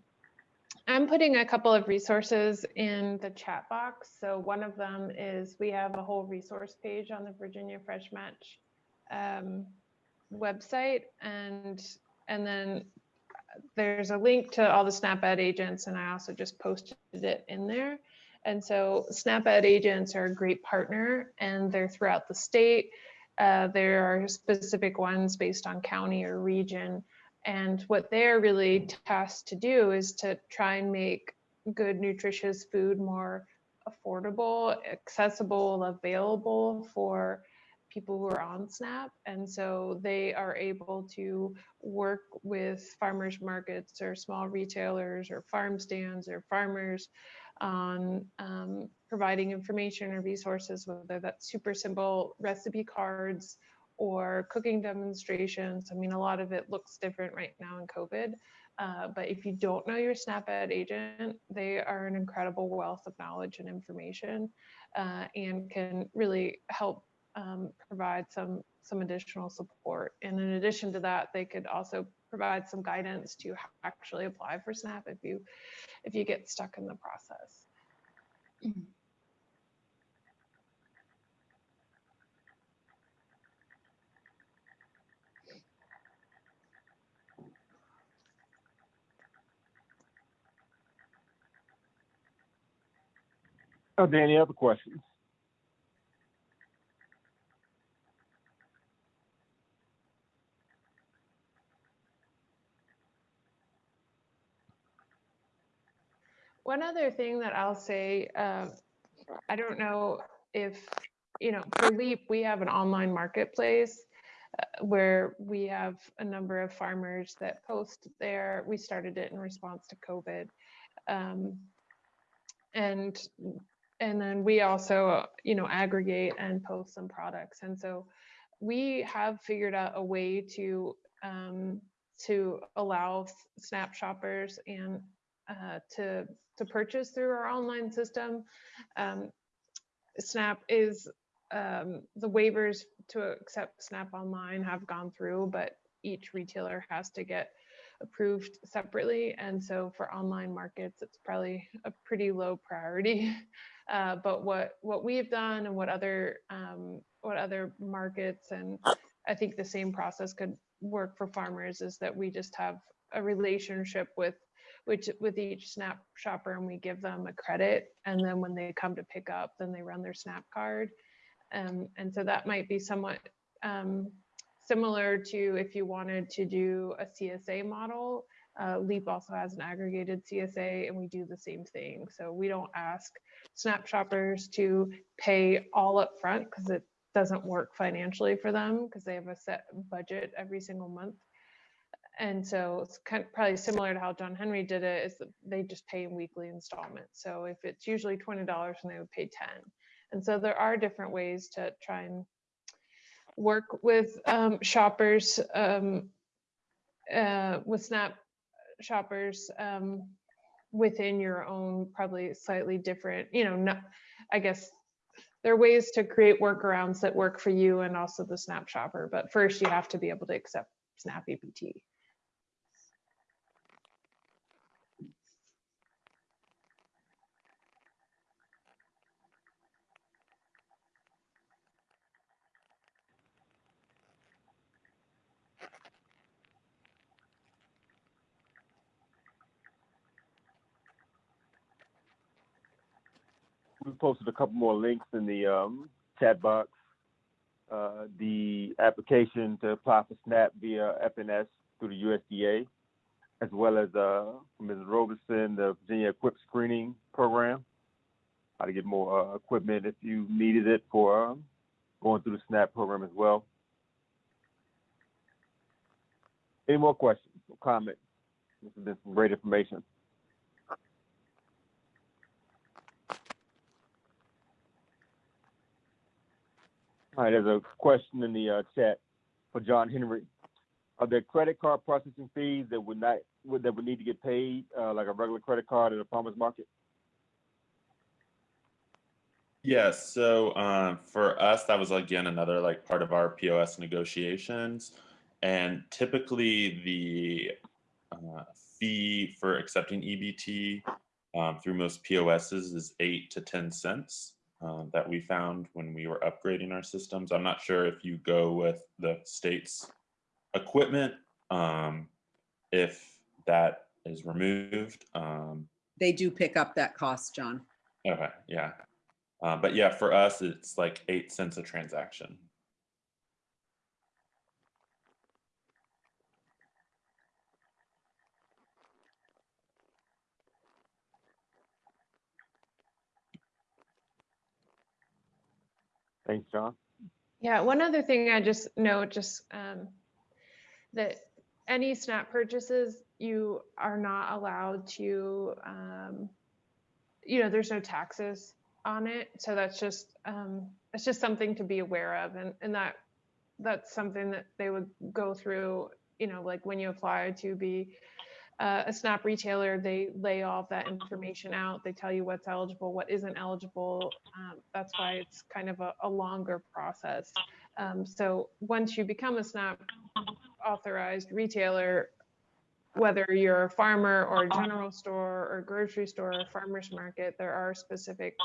I'm putting a couple of resources in the chat box. So one of them is we have a whole resource page on the Virginia Fresh Match um, website, and and then there's a link to all the SnapEd agents, and I also just posted it in there. And so SnapEd agents are a great partner, and they're throughout the state. Uh, there are specific ones based on county or region. And what they're really tasked to do is to try and make good, nutritious food more affordable, accessible, available for people who are on SNAP. And so they are able to work with farmers markets or small retailers or farm stands or farmers on um, providing information or resources, whether that's super simple recipe cards or cooking demonstrations. I mean, a lot of it looks different right now in COVID. Uh, but if you don't know your SNAP-Ed agent, they are an incredible wealth of knowledge and information uh, and can really help um, provide some some additional support. And in addition to that, they could also provide some guidance to actually apply for SNAP if you if you get stuck in the process. Mm-hmm. Oh, Are there any other questions? One other thing that I'll say, uh, I don't know if, you know, for LEAP, we have an online marketplace uh, where we have a number of farmers that post there. We started it in response to COVID. Um, and and then we also, you know, aggregate and post some products. And so we have figured out a way to um, to allow Snap shoppers and uh, to to purchase through our online system. Um, Snap is um, the waivers to accept Snap online have gone through, but each retailer has to get approved separately. And so for online markets, it's probably a pretty low priority. Uh, but what what we've done and what other um, what other markets and I think the same process could work for farmers is that we just have a relationship with which with each snap shopper and we give them a credit and then when they come to pick up then they run their snap card. Um, and so that might be somewhat um, similar to if you wanted to do a csa model uh, leap also has an aggregated csa and we do the same thing. So we don't ask snap shoppers to pay all up front because it doesn't work financially for them because they have a set budget every single month and so it's kind of probably similar to how John Henry did it is that they just pay in weekly installments. So if it's usually $20 and they would pay 10. And so there are different ways to try and work with um, shoppers, um, uh, with Snap shoppers um, within your own probably slightly different, you know, not, I guess there are ways to create workarounds that work for you and also the Snap shopper. But first you have to be able to accept Snap EBT. Posted a couple more links in the um, chat box. Uh, the application to apply for SNAP via FNS through the USDA, as well as uh, Ms. Robeson, the Virginia Equip Screening Program, how to get more uh, equipment if you needed it for um, going through the SNAP program as well. Any more questions or comments? This has been some great information. All right, there's a question in the uh, chat for John Henry. Are there credit card processing fees that would not would, that would need to get paid uh, like a regular credit card at a farmer's market? Yes, so um, for us, that was again another like part of our POS negotiations. And typically the uh, fee for accepting EBT um, through most POSs is eight to 10 cents um, that we found when we were upgrading our systems. I'm not sure if you go with the state's equipment, um, if that is removed. Um, They do pick up that cost, John. okay, yeah. Uh, but yeah, for us, it's like eight cents a transaction. Thanks, John. Yeah, one other thing I just note, just um, that any SNAP purchases, you are not allowed to, um, you know, there's no taxes on it. So that's just, um, it's just something to be aware of. And, and that, that's something that they would go through, you know, like when you apply to be uh, a SNAP retailer, they lay all of that information out. They tell you what's eligible, what isn't eligible. Um, that's why it's kind of a, a longer process. Um, so once you become a SNAP authorized retailer, whether you're a farmer or a general store or grocery store or farmer's market, there are specific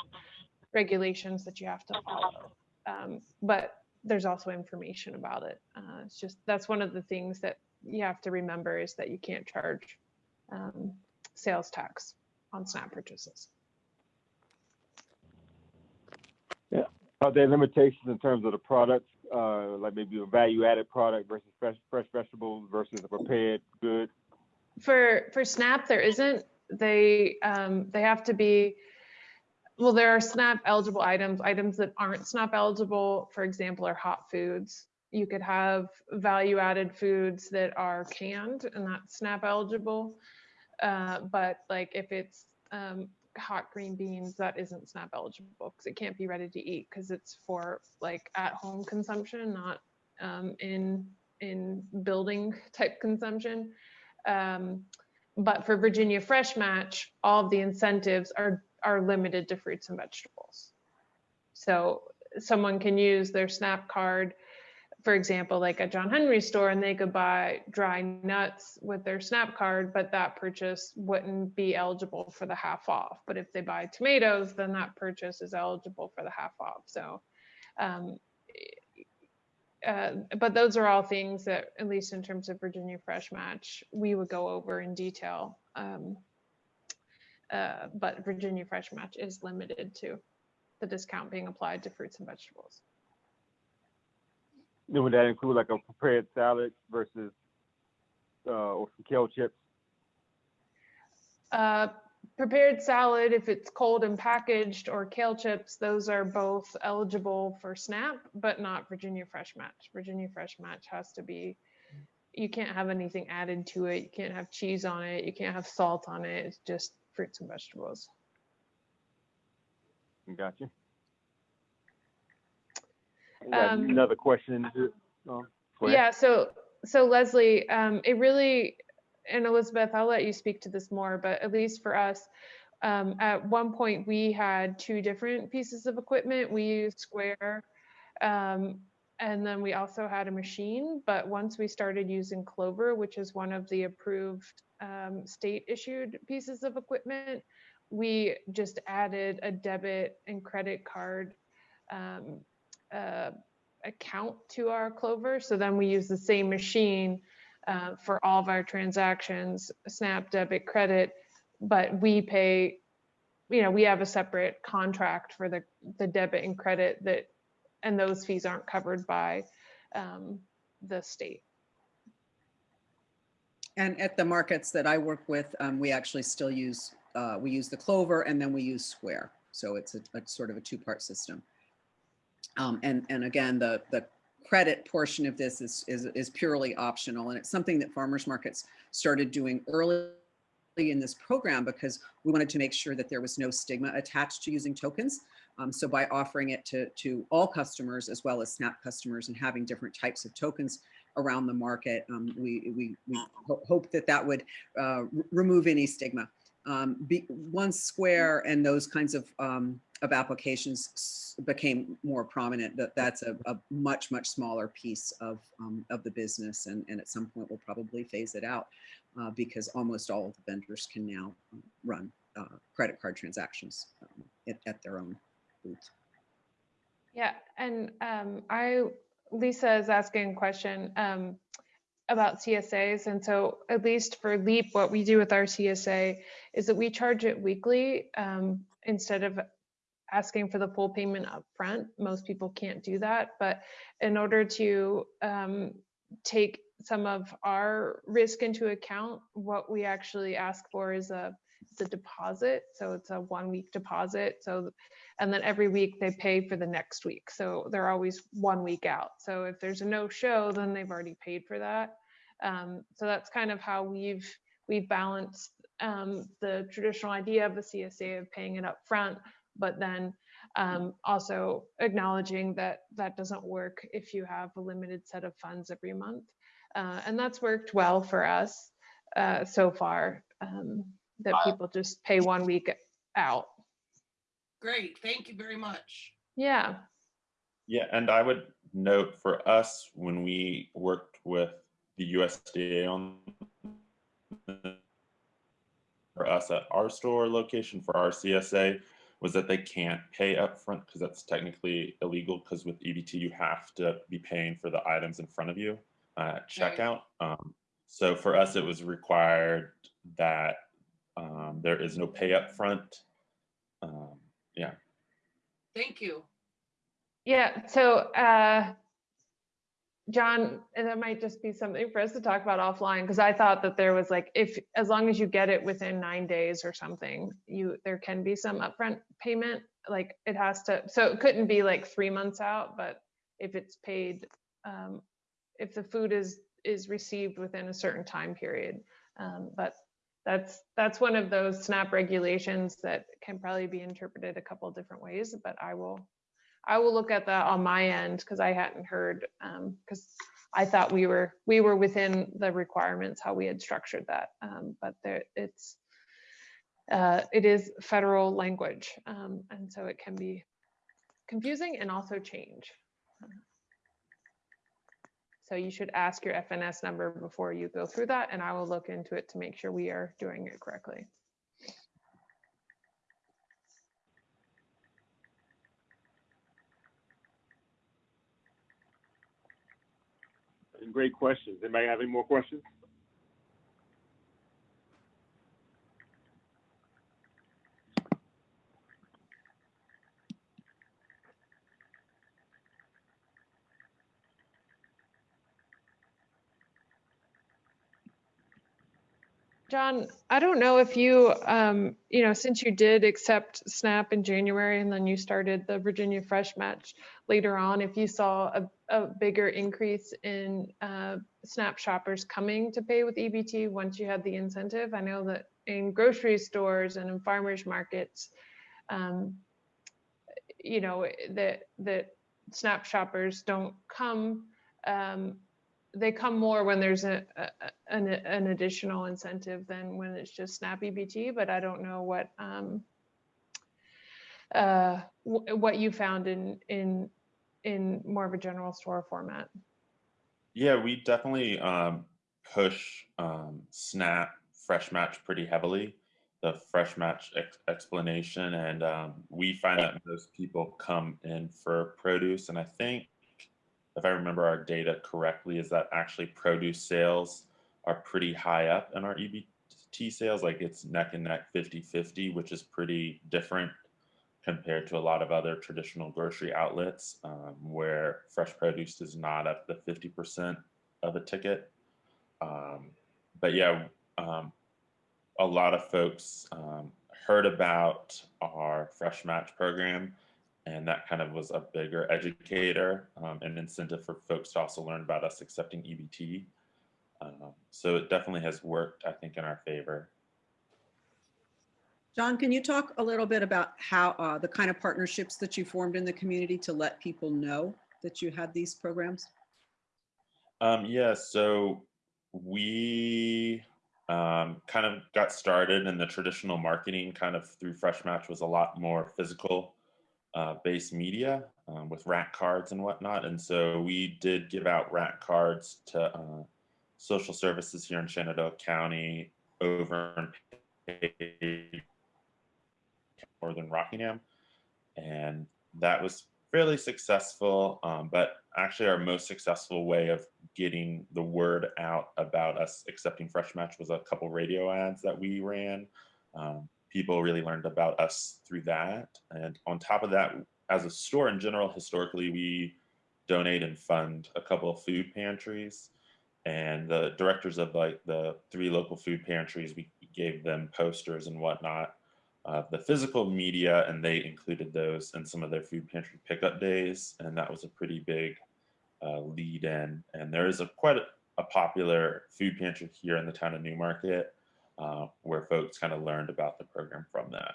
regulations that you have to follow. Um, but there's also information about it. Uh, it's just that's one of the things that you have to remember is that you can't charge um, sales tax on SNAP purchases. Yeah. Are there limitations in terms of the products, uh, like maybe a value-added product versus fresh, fresh vegetables versus a prepared good? For for SNAP, there isn't. They um, they have to be. Well, there are SNAP eligible items. Items that aren't SNAP eligible, for example, are hot foods. You could have value added foods that are canned and that's SNAP eligible. Uh, but like if it's um, hot green beans, that isn't SNAP eligible because it can't be ready to eat because it's for like at home consumption, not um, in in building type consumption. Um, but for Virginia Fresh Match, all of the incentives are are limited to fruits and vegetables. So someone can use their SNAP card, for example, like a John Henry store, and they could buy dry nuts with their SNAP card, but that purchase wouldn't be eligible for the half off. But if they buy tomatoes, then that purchase is eligible for the half off. So, um, uh, but those are all things that, at least in terms of Virginia Fresh Match, we would go over in detail. Um, uh, but Virginia Fresh Match is limited to the discount being applied to fruits and vegetables. Then would that include like a prepared salad versus, uh, or some kale chips? Uh, prepared salad, if it's cold and packaged, or kale chips, those are both eligible for SNAP, but not Virginia Fresh Match. Virginia Fresh Match has to be, you can't have anything added to it. You can't have cheese on it. You can't have salt on it. It's just fruits and vegetables. Gotcha. Um, Another question. Oh. Yeah, so so Leslie, um, it really and Elizabeth, I'll let you speak to this more, but at least for us, um, at one point we had two different pieces of equipment. We used Square, um, and then we also had a machine. But once we started using Clover, which is one of the approved um, state issued pieces of equipment, we just added a debit and credit card um, uh, account to our Clover. So then we use the same machine uh, for all of our transactions, Snap, debit, credit, but we pay, you know, we have a separate contract for the, the debit and credit that, and those fees aren't covered by um, the state. And at the markets that I work with, um, we actually still use, uh, we use the Clover and then we use Square. So it's a, a sort of a two-part system. Um, and, and again, the, the credit portion of this is, is, is purely optional. And it's something that farmers markets started doing early in this program because we wanted to make sure that there was no stigma attached to using tokens. Um, so by offering it to, to all customers as well as SNAP customers and having different types of tokens around the market, um, we, we, we ho hope that that would uh, remove any stigma. Um, be, once Square and those kinds of um, of applications became more prominent, that that's a, a much, much smaller piece of, um, of the business. And, and at some point we'll probably phase it out uh, because almost all of the vendors can now um, run uh, credit card transactions um, at, at, their own booth. Yeah, and um, I, Lisa is asking a question about CSAs. And so at least for LEAP, what we do with our CSA is that we charge it weekly um, instead of asking for the full payment up front. Most people can't do that, but in order to um, take some of our risk into account, what we actually ask for is a it's a deposit. So it's a one week deposit. So, and then every week they pay for the next week. So they're always one week out. So if there's a no show, then they've already paid for that. Um, so that's kind of how we've we've balanced um, the traditional idea of the CSA of paying it up front, but then um, also acknowledging that that doesn't work if you have a limited set of funds every month. Uh, and that's worked well for us uh, so far, um, that people just pay one week out. Great, thank you very much. Yeah, Yeah, and I would note for us, when we worked with the USDA on for us at our store location for our CSA was that they can't pay upfront because that's technically illegal because with EBT you have to be paying for the items in front of you uh, at checkout. Um, so for us, it was required that um, there is no pay upfront. Um, yeah. Thank you. yeah. So, uh, John, and that might just be something for us to talk about offline, because I thought that there was like, if, as long as you get it within nine days or something, you, there can be some upfront payment, like it has to, so it couldn't be like three months out, but if it's paid, um, if the food is, is received within a certain time period. Um, but that's, that's one of those SNAP regulations that can probably be interpreted a couple different ways, but I will, I will look at that on my end because I hadn't heard, because I thought we were, we were within the requirements, how we had structured that. Um, But there, it's, uh, it is federal language. um, And so it can be confusing and also change. So you should ask your FNS number before you go through that, and I will look into it to make sure we are doing it correctly. Great questions. Anybody have any more questions? John, I don't know if you, um, you know, since you did accept SNAP in January and then you started the Virginia Fresh Match later on, if you saw a, a bigger increase in uh, SNAP shoppers coming to pay with EBT once you had the incentive. I know that in grocery stores and in farmers markets, um, you know, that that SNAP shoppers don't come um, they come more when there's a, a an, an additional incentive than when it's just SNAP EBT, but I don't know what um, uh, what you found in in in more of a general store format. Yeah, we definitely um, push um, Snap Fresh Match pretty heavily, the Fresh Match ex explanation. And um, we find that most people come in for produce. And I think, if I remember our data correctly, is that actually produce sales are pretty high up in our EBT sales. Like it's neck and neck 50 50, which is pretty different compared to a lot of other traditional grocery outlets um, where fresh produce is not up the 50% of a ticket. Um, but yeah, um, a lot of folks um, heard about our Fresh Match program, and that kind of was a bigger educator um, and incentive for folks to also learn about us accepting EBT. Um, so it definitely has worked, I think, in our favor. John, can you talk a little bit about how uh, the kind of partnerships that you formed in the community to let people know that you had these programs? Um, yeah, so we um, kind of got started in the traditional marketing kind of through Fresh Match was a lot more physical uh, based media um, with rack cards and whatnot. And so we did give out rack cards to uh, social services here in Shenandoah County over in Northern Rockingham. And that was fairly successful, um, but actually our most successful way of getting the word out about us accepting Fresh Match was a couple radio ads that we ran. Um, people really learned about us through that. And on top of that, as a store in general, historically, we donate and fund a couple of food pantries. And the directors of like the three local food pantries, we gave them posters and whatnot. Uh, the physical media, and they included those in some of their food pantry pickup days, and that was a pretty big uh, lead in. And there is a quite a, a popular food pantry here in the town of New Market, uh, where folks kind of learned about the program from that.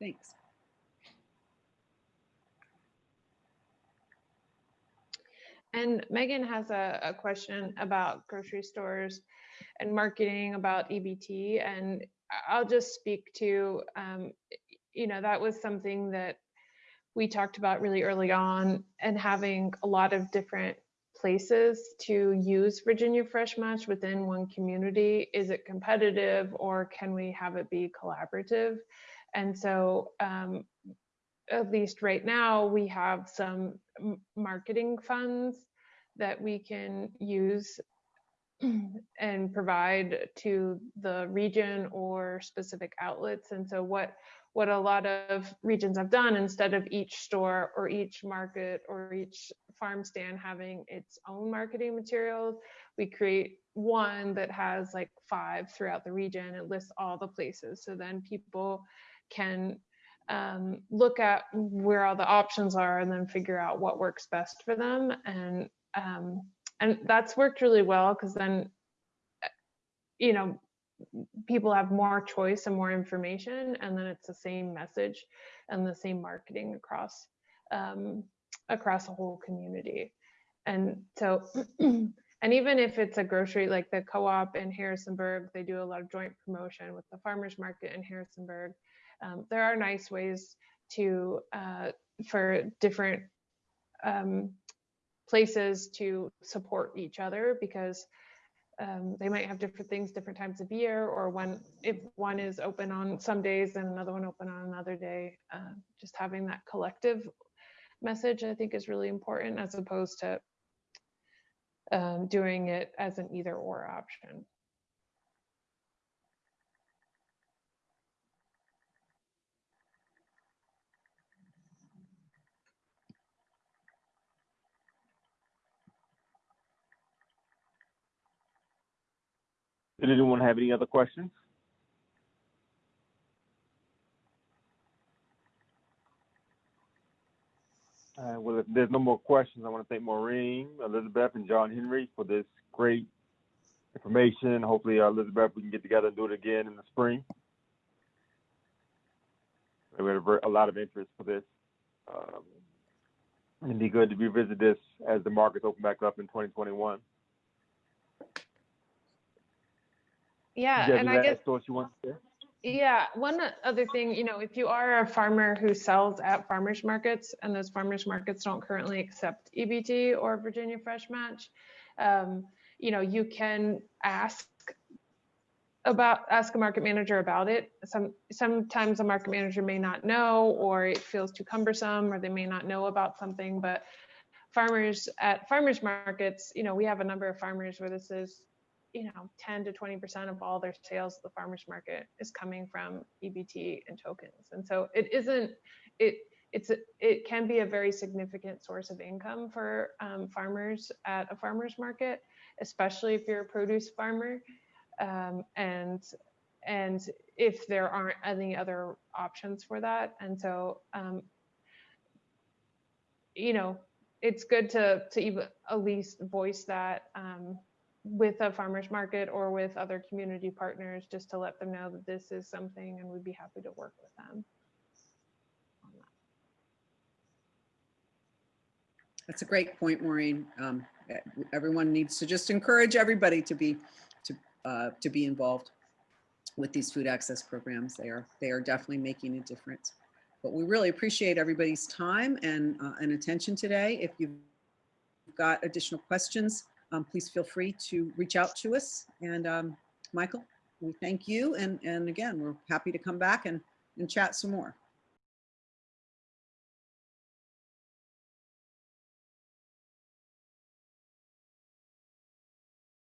Thanks. And Megan has a, a question about grocery stores and marketing about EBT. And I'll just speak to, um, you know, that was something that we talked about really early on and having a lot of different places to use Virginia Fresh Match within one community. Is it competitive or can we have it be collaborative? And so um, at least right now, we have some marketing funds that we can use and provide to the region or specific outlets. And so what what a lot of regions have done instead of each store or each market or each farm stand having its own marketing materials, we create one that has like five throughout the region. It lists all the places. So then people can um, look at where all the options are and then figure out what works best for them. And um, and that's worked really well because then, uh, you know, people have more choice and more information, and then it's the same message and the same marketing across um, across the whole community. And so, and even if it's a grocery like the co-op in Harrisonburg, they do a lot of joint promotion with the farmers market in Harrisonburg um, there are nice ways to uh, for different um, places to support each other because um, they might have different things different times of year or when if one is open on some days and another one open on another day. Uh, just having that collective message i think is really important as opposed to um, doing it as an either or option Did anyone have any other questions? Uh, well, if there's no more questions, I want to thank Maureen, Elizabeth, and John Henry for this great information. Hopefully, uh, Elizabeth, we can get together and do it again in the spring. We had a, lot of interest for this. Um, it'd be good to revisit this as the markets open back up in 2021. Yeah Did you have and i guess you want to say? Yeah, one other thing, you know, if you are a farmer who sells at farmers markets and those farmers markets don't currently accept EBT or Virginia Fresh Match, um, you know, you can ask about ask a market manager about it. Some sometimes a market manager may not know or it feels too cumbersome or they may not know about something, but farmers at farmers markets, you know, we have a number of farmers where this is you know 10 to 20 percent of all their sales at the farmers market is coming from ebt and tokens. And so it isn't it it's a, it can be a very significant source of income for um, farmers at a farmers market especially if you're a produce farmer. Um, and and if there aren't any other options for that. And so um, you know it's good to to even at least voice that um, with a farmers market or with other community partners just to let them know that this is something and we'd be happy to work with them. That's a great point, Maureen. Um, Everyone needs to just encourage everybody to be, to, uh, to be involved with these food access programs. They are, they are definitely making a difference. But we really appreciate everybody's time and, uh, and attention today. If you've got additional questions, um, please feel free to reach out to us. And um, Michael, we thank you. And, and again, we're happy to come back and, and chat some more.